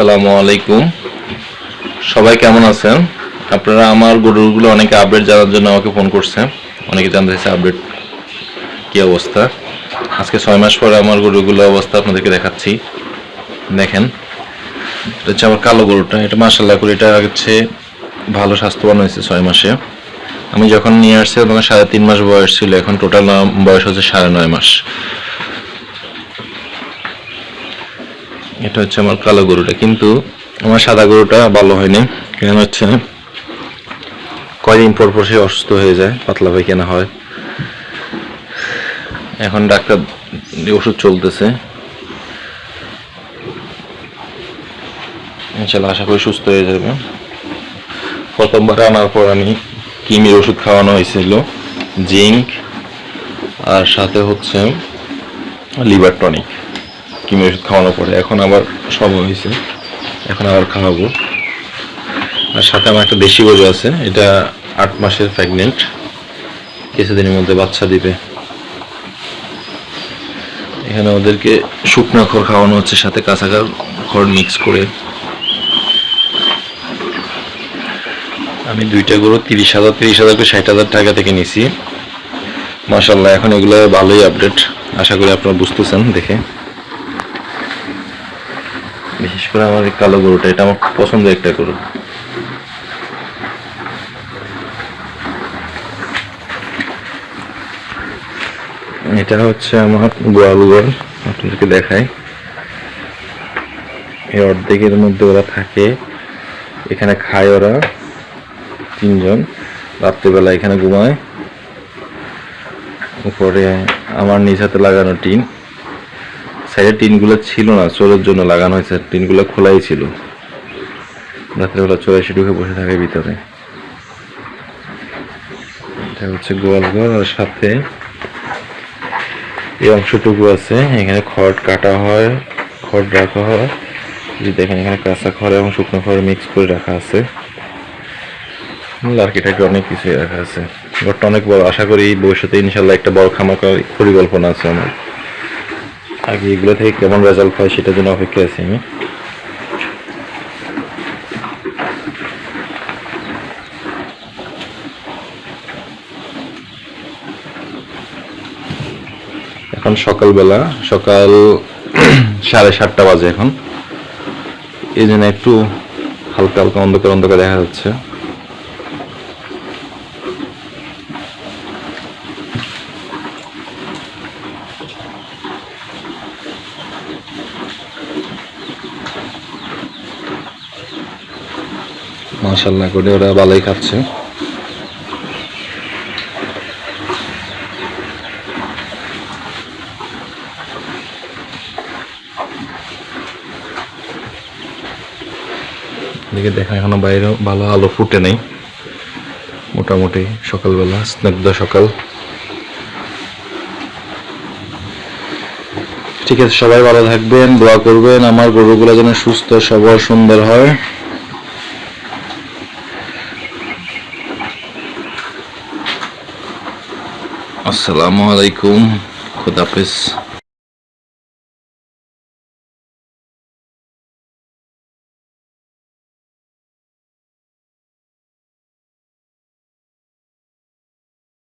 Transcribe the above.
আসসালামু আলাইকুম। সবাই কেমন আছেন? আপনারা আমার গরুগুলো অনেকে আপডেট জানার জন্য আমাকে ফোন করছে অনেকে জানতে চাইছে আপডেট কী অবস্থা। আজকে ছয় মাস পরে আমার গরুগুলো অবস্থা আপনাদেরকে দেখাচ্ছি। দেখেন, এটা হচ্ছে আমার কালো গরুটা। এটা মাসাল্লাহ করে এটা হচ্ছে ভালো স্বাস্থ্যবান হয়েছে ছয় মাসে। আমি যখন নিয়ে আসছি, তখন সাড়ে তিন মাস বয়স ছিল। এখন টোটাল বয়স হচ্ছে সাড়ে নয় মাস। এটা হচ্ছে আমার কালো গরুটা। কিন্তু আমার সাদা গরুটা ভালো হয়নি। কেন হচ্ছে, কয়দিন পর পর সে অসুস্থ হয়ে যায়, পাতলা পায়খানা হয়। এখন ডাক্তার ওষুধ চলতেছে। ইনশাল্লাহ আশা করি সুস্থ হয়ে যাবে। প্রথমবার আনার পর আমি কিমির ওষুধ খাওয়ানো হয়েছিল, জিঙ্ক, আর সাথে হচ্ছে লিভার টনিক। কিমি ওষুধ খাওয়ানোর পরে এখন আবার সব হয়েছে। এখন আবার খাওয়াবো। আর সাথে আমার একটা দেশি গরু আছে, এটা আট মাসের প্রেগনেন্ট কিছুদিনের মধ্যে বাচ্চা দিবে। এখানে ওদেরকে শুকনো খড় খাওয়ানো হচ্ছে, সাথে কাঁচা খড় মিক্স করে। আমি দুইটা গরু তিরিশ হাজার তিরিশ হাজার করে ষাট হাজার টাকা থেকে নিছি। মাসাল্লাহ এখন এগুলো ভালোই আপডেট আশা করি আপনারা বুঝতেছেন দেখে। বিশেষ করে আমার এই কালো গরুটা, এটা আমার পছন্দের একটা গরু। এটা হচ্ছে আমার গোয়াল ঘর আপনাদেরকে দেখাই। এই অর্ধেকের মধ্যে ওরা থাকে। এখানে খায় ওরা তিনজন। রাত্রিবেলা এখানে ঘুমায়। উপরে আমার নিজ হাতে লাগানো টিন। সাইডের টিনগুলো ছিল না, চোরের জন্য লাগানো হয়েছে, টিনগুলো খোলাই ছিল। রাত্রেবেলা চোর এসে ঢুকে বসে থাকে ভিতরে। এটা হচ্ছে গোয়াল ঘর আর সাথে এই অংশটুকু আছে। এখানে খড় কাটা হয়, খড় রাখা হয়। যে দেখেন, এখানে কাঁচা খড় এবং শুকনো খড় মিক্স করে রাখা আছে। লার্কিটাকে অনেক কিছুই রাখা আছে। ঘরটা অনেক বড়, আশা করি ভবিষ্যতে ইনশাল্লাহ একটা বড় খামার করার পরিকল্পনা আছে আমার। আগে এগুলো থেকে কেমন রেজাল্ট হয় সেটার জন্য অপেক্ষা আছি আমি। এখন সকালবেলা, সকাল সাড়ে সাতটা বাজে এখন। এই জন্য একটু হালকা হালকা অন্ধকার অন্ধকার দেখা যাচ্ছে। মাশাল্লাহ করে ওরা ভালোই খাচ্ছে। দেখা এখনও বাইরে ভালো আলো ফুটে নেই। মোটামুটি সকালবেলা, স্নিগ্ধ সকাল। ঠিক আছে, সবাই ভালো থাকবেন, দোয়া করবেন, আমার গরুগুলো যেন সুস্থ, সবল, সুন্দর হয়। আসসালামু আলাইকুম খুদাফিজ